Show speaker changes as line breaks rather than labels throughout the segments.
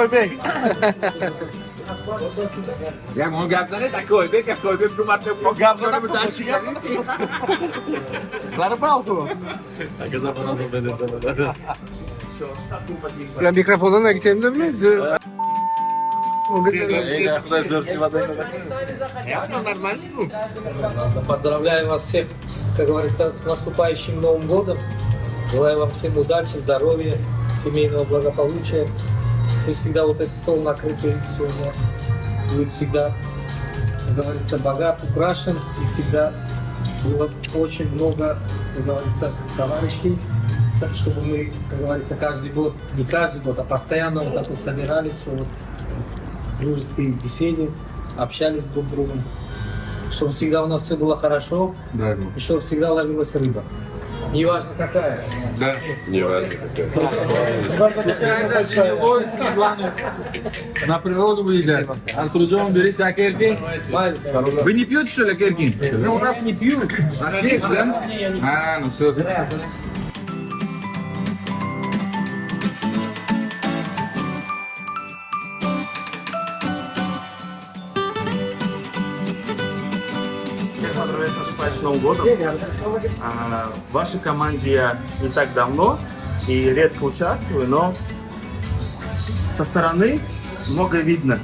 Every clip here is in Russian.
Koybek.
Mau gabzane tak koybek, koybek cuma
O Gabzana Зарыбалку. Ya mikrofonuna gidelim de mi? O
Поздравляю вас всех, как говорится, с наступающим Новым годом. Желаю вам всем удачи, здоровья, семейного благополучия. Пусть всегда вот этот стол накрытый сегодня будет всегда, как говорится, богат, украшен и всегда было очень много, как говорится, товарищей, чтобы мы, как говорится, каждый год, не каждый год, а постоянно вот так вот собирались, вот, в дружеской беседе, общались друг с другом, чтобы всегда у нас все было хорошо,
Да,
и чтобы всегда ловилась рыба. Неважно какая.
да.
Пускай
даже не ловится, главное на природу выезжать. Артурджон, берите акерки. Вы не пьете, что ли, акерки? Ну, у нас не пьют. На всех, да? А, ну все.
Новым годом. А, В вашей команде я не так давно и редко участвую, но со стороны много видно.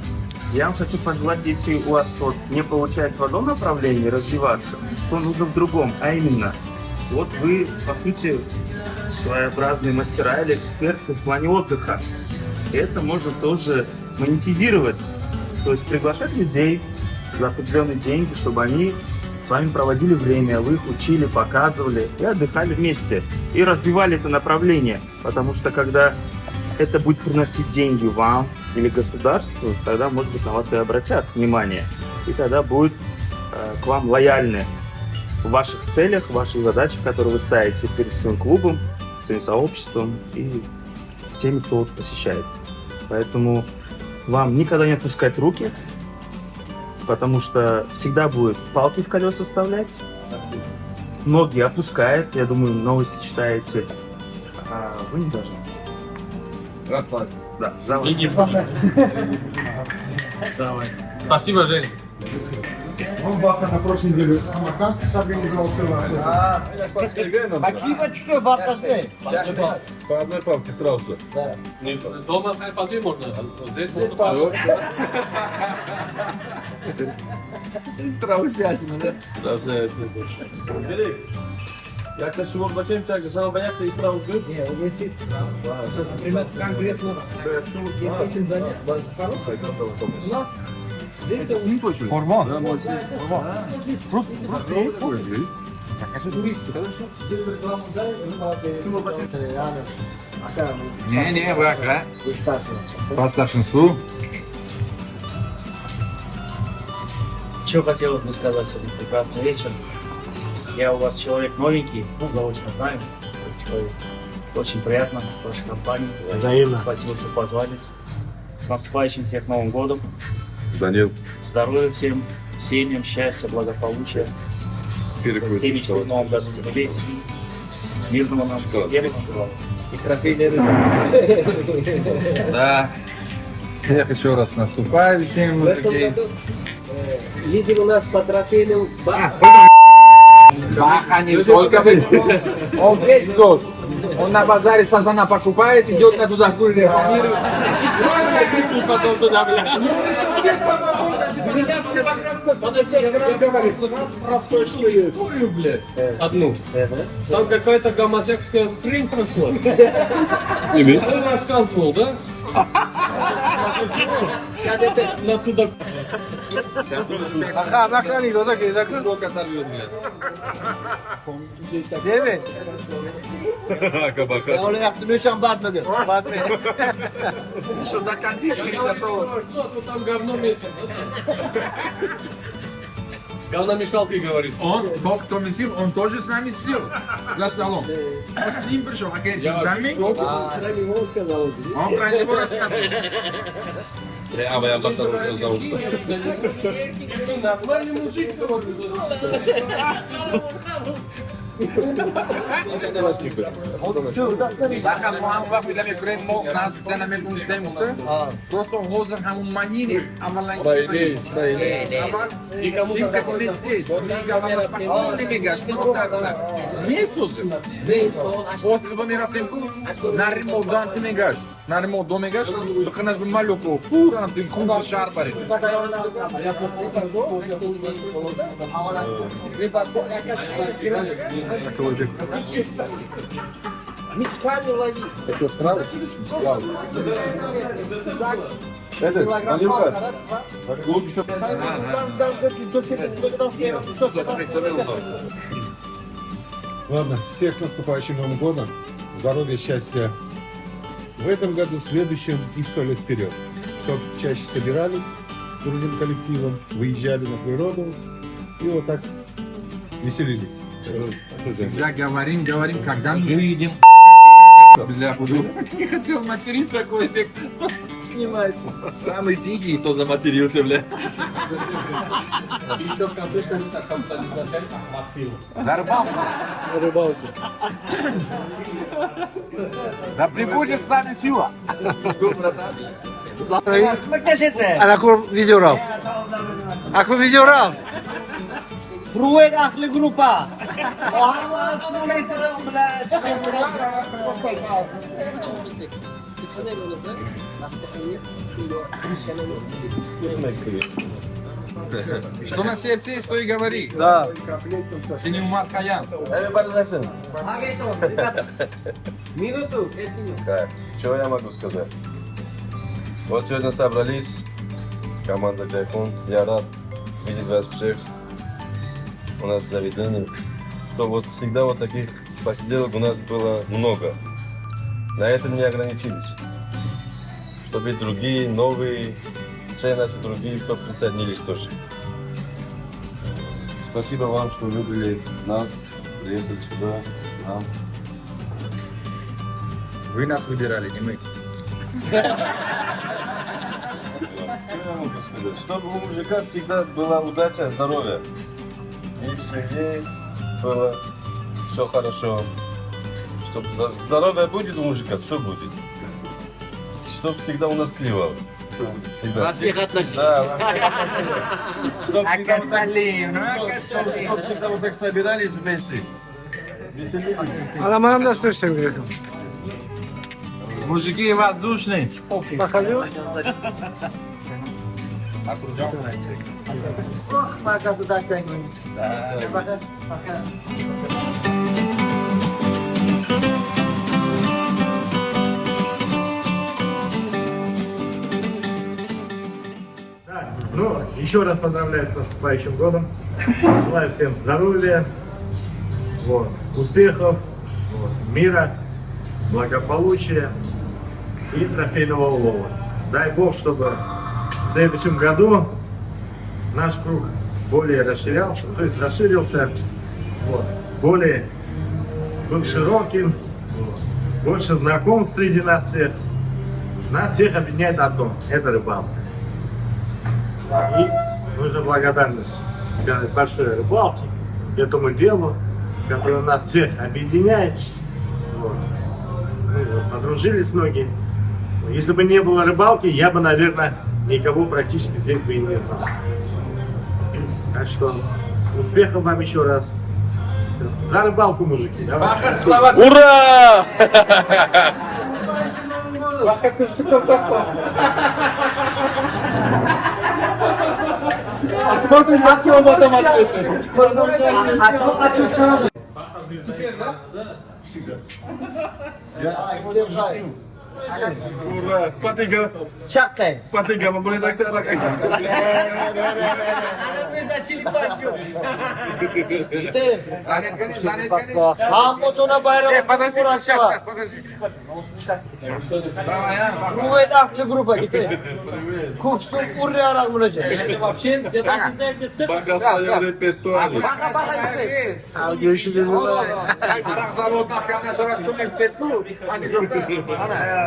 Я вам хочу пожелать, если у вас вот не получается в одном направлении развиваться, то нужно в другом, а именно, вот вы, по сути, своеобразные мастера или эксперты в плане отдыха. И это можно тоже монетизировать, то есть приглашать людей за определенные деньги, чтобы они с вами проводили время, вы их учили, показывали и отдыхали вместе. И развивали это направление. Потому что когда это будет приносить деньги вам или государству, тогда, может быть, на вас и обратят внимание. И тогда будет э, к вам лояльны в ваших целях, в ваших задачах, которые вы ставите перед своим клубом, своим сообществом и теми, кто вот посещает. Поэтому вам никогда не опускать руки, потому что всегда будет палки в колеса вставлять. Ноги опускает, я думаю, новости читаете. А вы не должны.
Расслабься.
Да, за вас.
Спасибо, Жень.
Он Баха на прошлой неделе Самаркандский организовал целый. Какие что, Барташвей?
По одной палке сразу.
Дома по две можно, а здесь можно
Страусятина, да?
Yaklaşık ol bakayım çakı. Sana bayak da İstanbul'u.
Не, он висит. Сейчас, конкретно, если хороший. У нас здесь он
Hormon.
Фрукт, фрукт, туристы.
Не, не, а?
Вы старше.
По старшинству.
Что хотелось бы сказать сегодня прекрасный вечер. Я у вас человек новенький, ну, заочно знаю. Человек. Очень приятно в вашей компании.
Взаимно.
Спасибо, что позвали. С наступающим всех Новым годом.
Данил.
Здоровья всем, семьям, счастья, благополучия. Все мечты в Новом году сбылись. Мирного нам всем желаю.
И трофейные рыбы.
Да. Всех еще раз наступающим.
В этом году э, лидер у нас по трофейным ба-
Баха не только Он весь год. Он на базаре сазана покупает, идет на туда рекламирует. И потом туда, блядь.
Простой шлюз.
историю, блядь, одну. Там какая-то гомосекская хрень прошла. Ты рассказывал, да?
Сейчас это
На туда
Ага, нахрани, кто такие, так?
Сколько оторвет, блядь.
Değil mi?
Кабака.
Onu yaptım, Üşen batmadı. Batmadı.
Что до кондиции не дошло.
Что, тут там говно месяц. Говномешалкой говорит.
Он, тот, кто месил, он тоже с нами сидел за столом. Он с ним пришел, а Кенти
Я в шоке.
про него сказал.
Он про него рассказывал.
А я потом зовут.
Нормальный мужик, говорю.
Baqa muammo vaqt uylab ko'raylik, mo nazdikdan ham men istaymiz Просто hozir ham umuman есть, avvaldan Avval Shimka полететь, Liga va Spashton Ligaga, shuni o'tasiz. Месяцы. Его Миросенко, Наримо Дан Тимегаш, Наримо Домегаш, Бханаш Малюку, Пура на тим куб Шарбари.
Это, наливай. Еще. Ладно, всех с наступающим Новым годом. Здоровья, счастья в этом году, в следующем и сто лет вперед. Чтоб чаще собирались дружным коллективом, выезжали на природу и вот так веселились.
Всегда говорим, говорим, когда мы выйдем. Бля, уже не хотел материться, какой эффект снимать. Самый дикий, кто заматерился, бля.
И еще в конце скажи так, там кто-нибудь начальник Максим.
За рыбалку.
Да прибудет с нами сила.
Acum videoram. Acum videoram. Pruet ahli grupa. Sunay sana
Что на сердце есть, то и говори.
Да.
Ты не Умар Хаян.
Минуту.
Так, что я могу сказать? Вот сегодня собрались, команда Кайфун. Я рад видеть вас всех у нас заведении. Что вот всегда вот таких посиделок у нас было много. На этом не ограничились. Чтобы другие, новые сцены, другие, чтобы присоединились тоже. Спасибо вам, что выбрали нас, приехали сюда, нам.
Вы нас выбирали, не мы.
Что могу сказать? Чтобы у мужика всегда была удача, здоровье. Семье было все хорошо. Чтобы здоровье будет у мужика, все будет. Чтобы всегда у нас клевало. Всегда.
Во всех отношениях.
Да, во всех отношениях. Чтоб всегда вот так- чтоб- чтоб всегда вот так собирались вместе. Веселились.
Аламам да слышим, говорит.
Мужики воздушные.
Покажу.
Ну, еще раз поздравляю с наступающим годом. Желаю всем здоровья, вот, успехов, вот, мира, благополучия и трофейного улова. Дай Бог, чтобы в следующем году наш круг более расширялся, то есть расширился, вот, более был широким, больше знакомств среди нас всех. Нас всех объединяет одно – это рыбалка. И нужно благодарность сказать большой рыбалке, этому делу, которое нас всех объединяет. Вот. Ну, вот, подружились многие. Если бы не было рыбалки, я бы, наверное, никого практически здесь бы и не знал. Так что успехов вам еще раз. За рыбалку, мужики. Давай.
Бахат слова.
Ура!
Посмотрим, как он потом ответит.
Ура! Патыга!
Чактай.
Патыга, мы будем так
Murah, empat tiga. Cak
teh. Empat tiga
membeli
tak
terak.
Hamutuna
bayram şey, kuru akşama.
Kuvvet aklı gruba gitti. Kufsun urre arak
bulacak. Bakasaya repertuar.
Baka baka
yüksek. Sağ görüşürüz. Arak zavod bakana
sonra tüm ekfetlu. Hadi doktor.
Ana.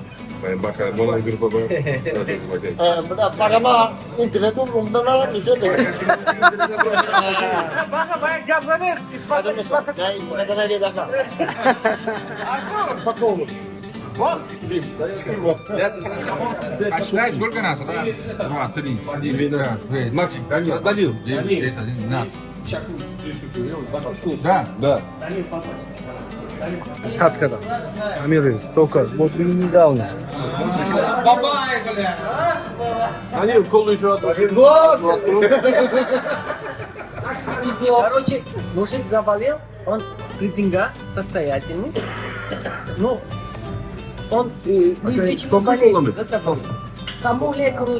та анекдот говорит, он я могу тут. Бля, парама интернет умумдан алам düşüyor. Hadi mesela, ya İsmet'e ne diye dakika. Bak oğlum.
А считай, сколько нас? Раз, два, три, четыре,
Максим, Данил.
девять, десять, один, двенадцать. Да.
Да.
Шаткада. Амир, только вот недавно.
Данил, колу еще одну.
Короче, мужик заболел, он рейтинга состоятельный, но он э, да, заболел. Кому лекару?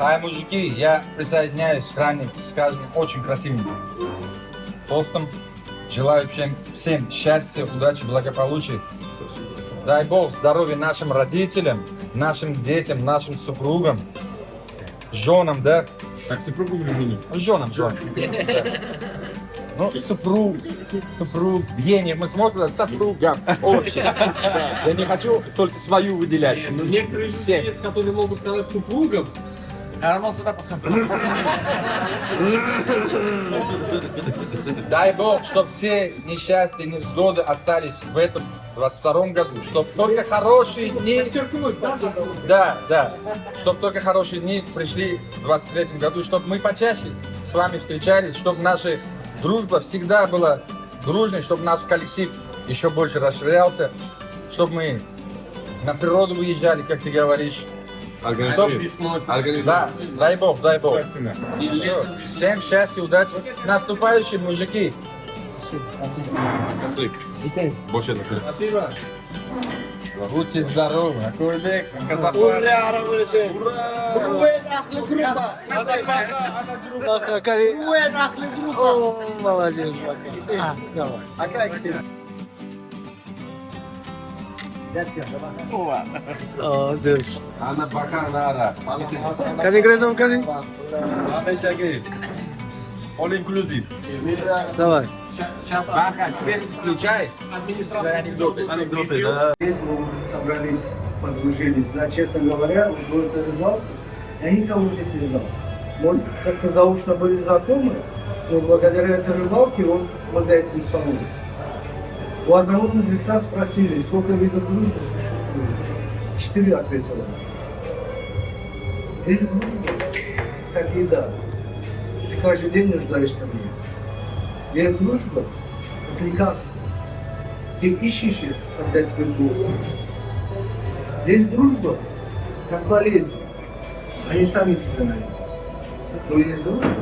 А, мужики, я присоединяюсь к ранее сказанным очень красивым тостом. Желаю всем, всем счастья, удачи, благополучия. Дай Бог здоровья нашим родителям, нашим детям, нашим супругам, женам, да?
Так, супругу или жену?
Женам, женам. Ну, супруг, супруг, Евгений, мы сможем супругам. Да. Я не хочу только свою выделять.
Ну, некоторые люди
Все.
есть, которые могут сказать супругам.
Арман сюда посмотри. Дай Бог, чтобы все несчастья и невзгоды остались в этом 22 году, чтобы только хорошие дни... Да, да. Чтобы только хорошие дни пришли в 23 году, чтобы мы почаще с вами встречались, чтобы наша дружба всегда была дружной, чтобы наш коллектив еще больше расширялся, чтобы мы на природу выезжали, как ты говоришь. Да, дай Бог, дай Бог. Всем счастья, удачи. С наступающим, мужики.
Больше накрыть.
Спасибо.
Будьте здоровы. Акурбек, Казахстан.
Ура, Рамырыşı. Уэн ахлы группа. Уэн ахлы группа. Молодец, Бака. Давай. Акай, О, зер.
Она пока нара.
Кани грезом, кани?
Şakir. All inclusive.
Давай.
Сейчас, Баха, теперь включай свои анекдоты.
Анекдоты, да.
Здесь мы собрались, подружились. Да, честно говоря, вот этот рыбалка, я никого здесь не знал. Может, как-то заочно были знакомы, но благодаря этой рыбалке вот мы за этим столом. У одного мудреца спросили, сколько видов дружбы существует. Четыре ответил он. Есть дружба, как еда. Ты каждый день нуждаешься в ней. Есть дружба, как лекарство. Ты ищешь их, когда тебе плохо. Есть дружба, как болезнь. Они сами тебя найдут. Но есть дружба,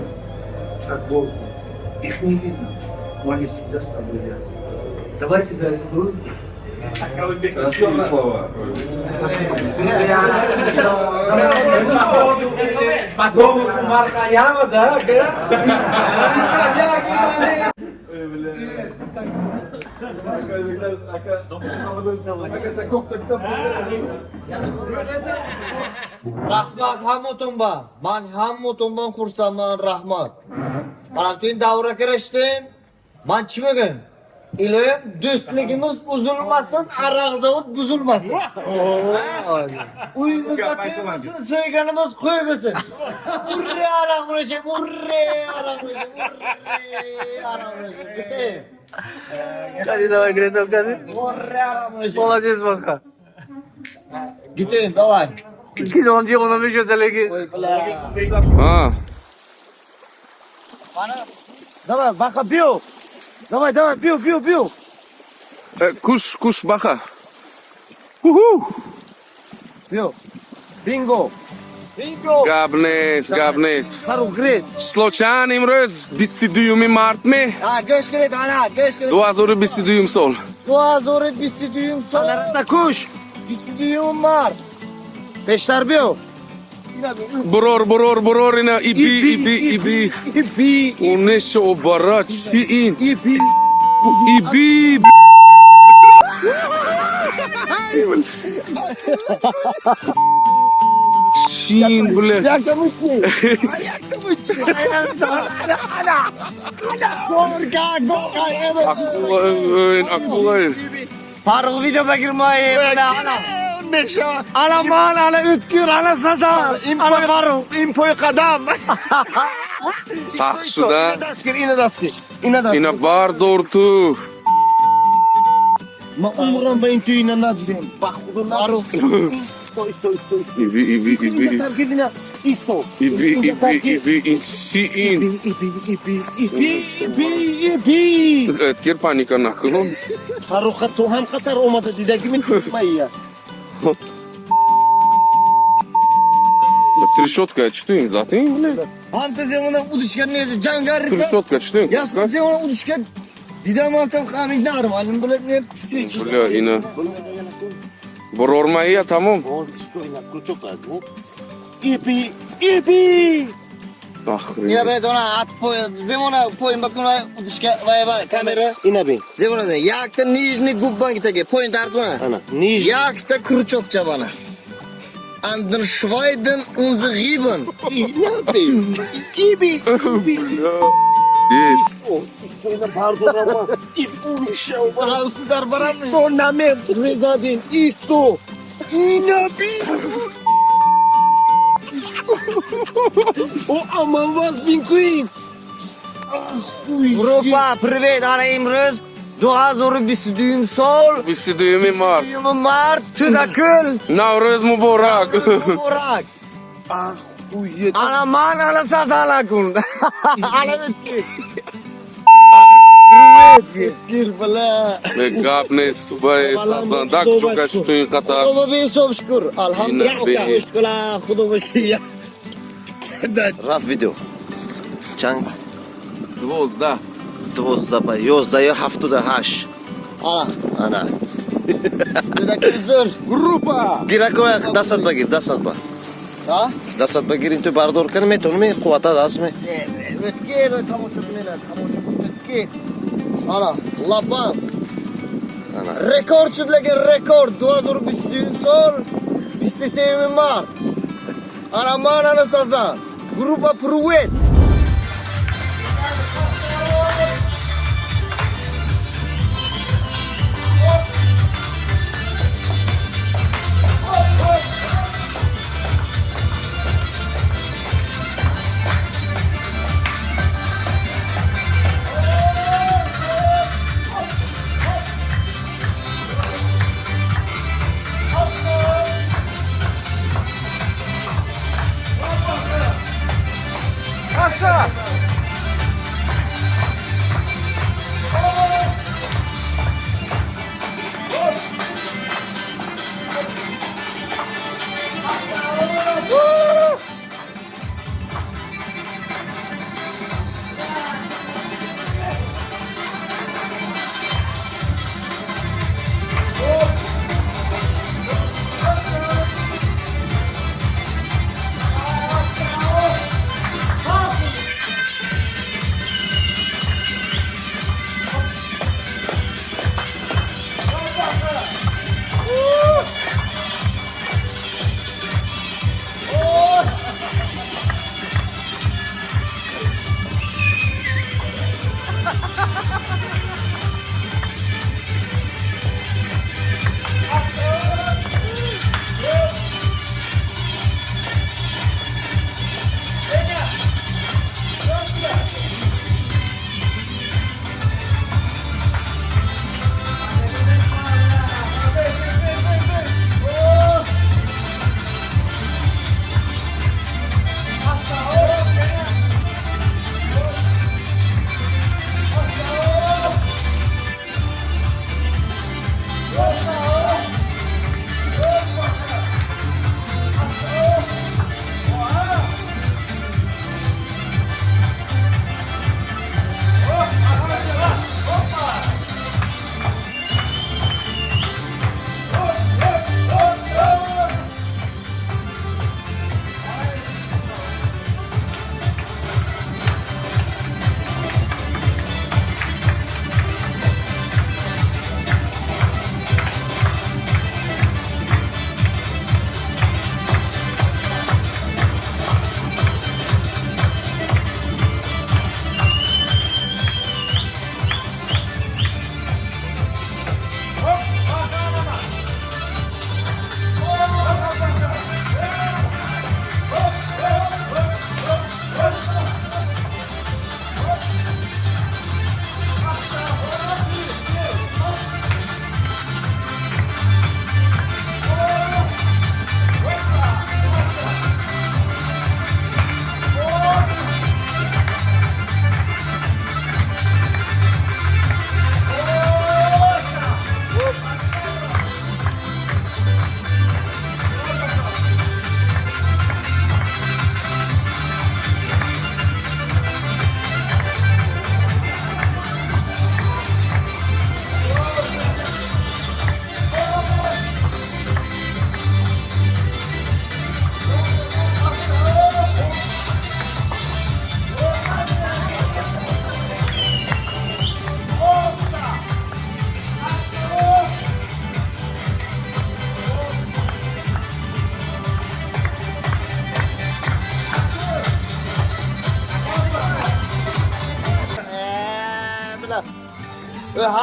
как воздух. Их не видно, но они всегда с тобой рядом. Давайте за эту дружбу.
Красивые слова.
Потом Маркаяма, да?
Rahmat hammatumba. Man hammatumban xursandman rahmat. Mana tun davra kirishdim. Man chimagan. Iloyim do'stligimiz uzilmasin, aroq zavod buzilmasin. Uyimizda to'yimizni so'yganimiz qo'y bo'lsin. Urre aroq bo'lishim, urre aroq bo'lishim, urre aroq bo'lishim.
Кadi, давай, Гретов, кadi.
Urre aroq bo'lishim.
Молодец, Баха.
Gitayim, давай.
Kid on diye ona bir götürleki.
Qo'y bilan.
А,
Mana. Давай, baqa biyo. Давай, давай, biyo, biyo, biyo.
э, куш, куш, баха. Уху.
Biyo. Bingo. Bingo.
Габнес, габнес.
Faruk Gres.
Число чанд имрӯз 22 март ме
Ha, go'sht kerak, ana, go'sht kerak.
2022 сол.
2022 sol. Alarata kush. 22 mar. Beşler biyo.
Бурор, бурор, бурор Bror, bror, bror ina
ibi,
ibi, ibi. Ibi. O
ne
se
obara çiğin.
Ibi. Ibi. Çiğin bile. Yaksamış çiğin. Ana, ana. Ana. Gorka, gorka. Evet.
Aklı, evet.
Parıl video bekirmeyin. Ana, ana. 15 ya. Ala mal, ala ütkür, ala saza, ala varu. Impoy kadam.
Sahsuda.
Ina daskir, ina
daskir. Ina daskir. Ina bar dortu.
Ma umran bayin tu ina nazdim. Bakhudun aru. Soy, soy, soy, soy.
İbi, ibi, ibi.
Targidina. İso.
İbi, ibi, ibi, insi
in. İbi, ibi, ibi, ibi,
ibi, ibi. Etkir panika
nakılın. Harukat soham katar olmadı dideki min tutmayı ya.
Трещотка чтын, zaten, блядь.
Fantezi ona uduşkan neyse cangar.
Трещотка чтын.
Ya sen ona uduşkan. Didam altam kamin darım. Alim böyle ne seçim.
Бля, yine. Борормaya tamam.
Boğaz kişi çok az. İpi, ipi.
Bahri.
Ja bre dona at po zemona poin bakuna udiska vayva kamera. Inabi. Zemona da yakta nijni gubban gitege poin darkuna. Ana. Nij. Yakta kuruçok çabana. Andın şvaydın unzu giben. İnabi. Gibi.
Yes.
İstone pardon ama. İbu işe. Sağ olsun darbaram. İstone namem. Rezadin. İsto. İnabi. O aman vazgeçmeyin. Grupa, privet alayımız. Dua zoru bir südüğüm sol.
Bir südüğümü var.
Bir südüğümü var. Tüm akıl.
Navruz mübarek.
Mübarek. Alaman ala saz ala kun. Ala bitki. Ne
gap ne stubay sazan dak çok açtığın katar.
Kudubu bir sob şükür. Alhamdulillah. Kudubu şükür. Raf video. Çang.
Двозда.
Двозда, ёздаю haftada hash. Ana. Ana. Tüdakıl zor.
Группа.
Гирако дасат ба гир, дасат ба. Да? Дасат ба гир инту бардор кани метонми қуввата даст ми. Өткер тамоша кунена, тамоша өткер. Ана, лапанс. Ана. Rekord şudlagi rekord 2023 sol 27 mart. Ana Aramana mana saza Grupa Prouet Yeah.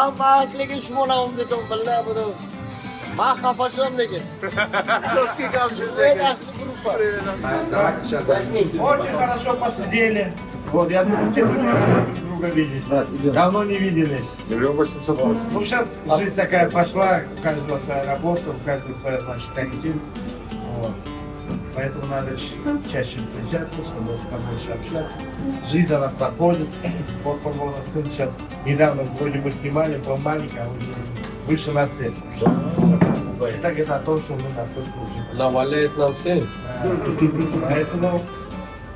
Hamma ahliga shmona umdedim billahi bunu. Ma xafa shom lekin.
Очень хорошо посидели. Вот, я думаю, все друг друга видеть. Давно не виделись.
Миллион восемьсот восемь.
Ну, сейчас жизнь такая пошла, у каждого своя работа, у каждого своя, значит, коллектив. Вот. Поэтому надо чаще встречаться, чтобы побольше общаться. Жизнь, она проходит. Вот, по-моему, сын сейчас недавно вроде бы снимали, был маленький, а уже выше на свет. Так это о том, что мы настолько уже
Наваляет нам всем.
Поэтому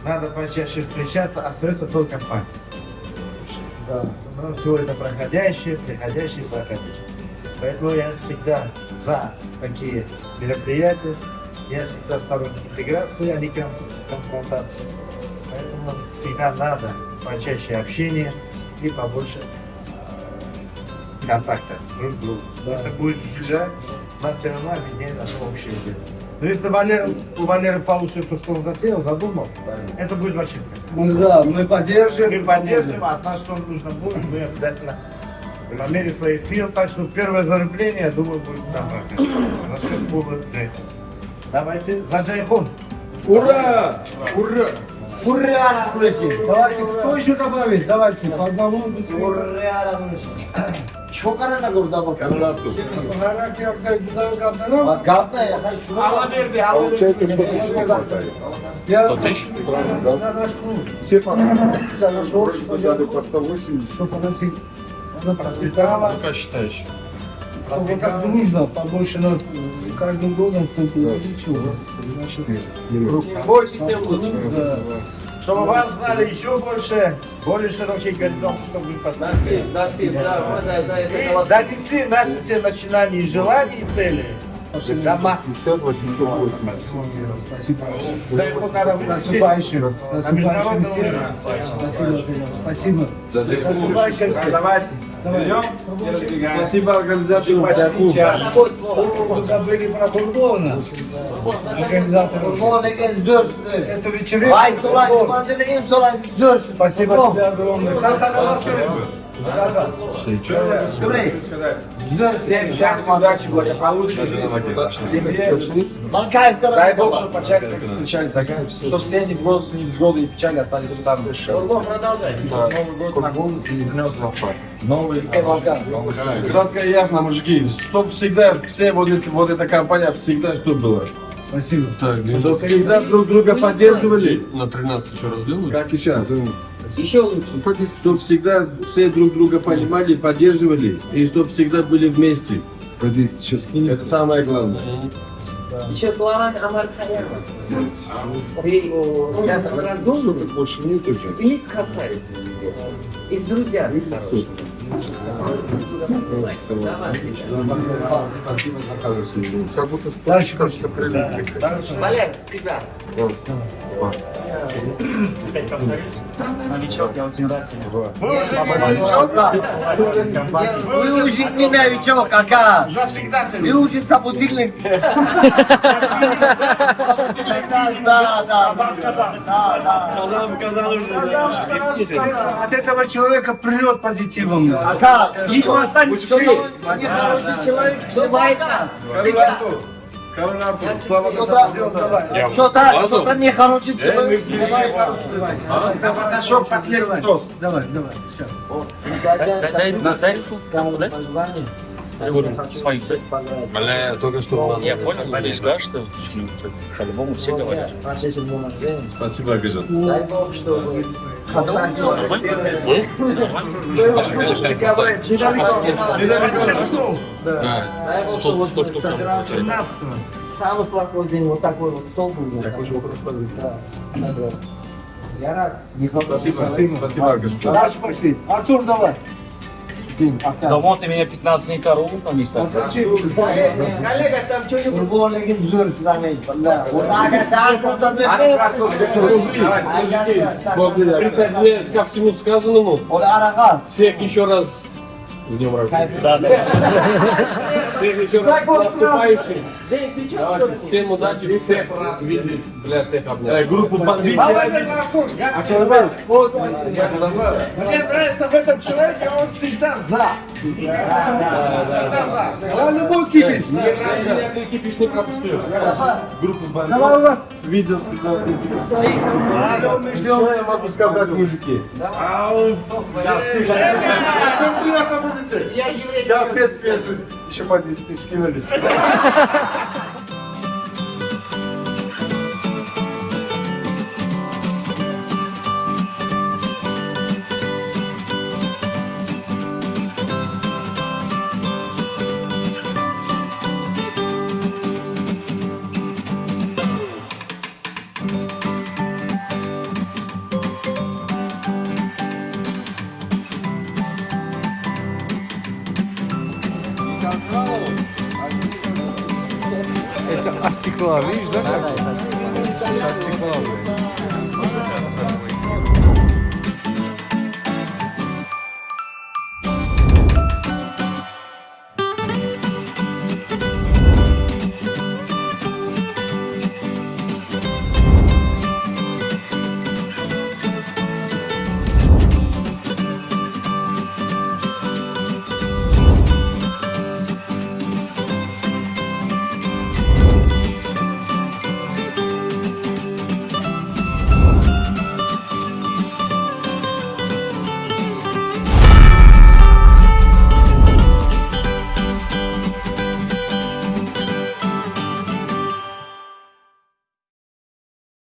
надо почаще встречаться, остается только память. Да, но все это проходящее, приходящее проходящее. Поэтому я всегда за такие мероприятия. Я всегда сторонник интеграции, а не кон- конфронтации. Поэтому всегда надо почаще общения и побольше контакта друг с другом. Это будет сближать, нас все равно объединяет наше общее дело. Но если Валера, у Валеры получится то, что он затеял, задумал, это будет вообще
Мы за, мы поддержим.
мы поддержим, а от нас что нужно будет, мы обязательно по мере своих сил. Так что первое зарубление, я думаю, будет там проходить. За счет клуба. Давайте за Джейхон.
Ура! Ура!
Ура, Рамушин.
Давайте, кто еще добавить? Давайте, по одному быстрее.
Ура, Рамушин. Чокара да гурда бак.
Гарантия, я сказал, куда вы капитаном?
Bak Gazze ya
Верди, Алла
Получается, сколько человек
Я-.
Все по дали по 180.
Чтобы она всег- она процветала.
Как считаешь?
Так дружно, побольше нас каждым годом кто-то увеличивал. Значит,
Больше, тем лучше.
да.
Чтобы вас знали еще больше, более широкий горизонт, чтобы вы поставили.
Да,
все начинания и желания, и цели. До масс.
50, 880.
Спасибо.
Джейхон надо
С
вытащить.
наступающим. С
На
наступающим
международном
всех.
уровне.
Спасибо. Спасибо.
С наступающим всех.
Давайте.
Спасибо организатору.
Вы забыли про.
Vay so'rang, komandani eng so'rang zo'r.
Спасибо тебе огромное.
Всем счастья, удачи, благополучия. Дай Бог, чтобы почаще так встречались, чтобы все ни в год, ни взгоды, ни печали остались устами.
Futbol продолжай.
Новый год на голову и внес Новый
Volkan.
Кратко и ясно, мужики. Чтоб всегда, все вот, эти, вот эта компания всегда что было?
Спасибо.
Так,
всегда друг друга поддерживали,
на 13 еще раз делают?
как и сейчас.
Еще лучше.
Чтоб всегда все друг друга понимали, поддерживали, и чтоб всегда были вместе. Это самое главное.
Еще словами Амар. Ты спрятал разумный,
Больше нет уже.
есть красавица. И с друзьями хорошими.
Спасибо за хороший Как будто
Дальше
что
с тебя.
Новичок, я очень рад сегодня.
Вы уже не новичок, кака. Вы уже собутыльник. Да, да, да.
Казам, казал уже.
От этого человека прет позитивом.
Ака,
Видимо, останется
нехороший человек сливает нас.
Карл Артур, слава
Что-то, что-то, что-то нехороший человек? нас.
Пасашок, последний тост.
Давай, давай.
Свою.
Бля, только что
Я понял, надеюсь, да, что по-любому все говорят.
Спасибо, Агажан.
Дай Бог, чтобы...
Да, 100, 100 штук там.
17
Самый плохой день, вот такой вот стол был.
Такой же вопрос.
Я рад.
Спасибо, спасибо.
Дальше пошли. Артур, давай.
Да вот ты меня 15 дней корову там не.
Коллега, там что-нибудь
Присоединяюсь ко всему сказанному. Всех еще раз С днем рождения. Да, да. Еще раз с наступающим. Давайте, всем удачи, всех видеть, для всех обнять.
Группу подбить.
Мне нравится в этом человеке, он всегда за. Всегда за. Он любой кипиш.
Ни один кипиш не пропустил.
Группу
Давай у вас. Ждем.
Что я могу сказать, мужики? Сейчас смеяться будете? Сейчас все смеются. Еще по 10 тысяч скинулись.
Это от стекла, видишь,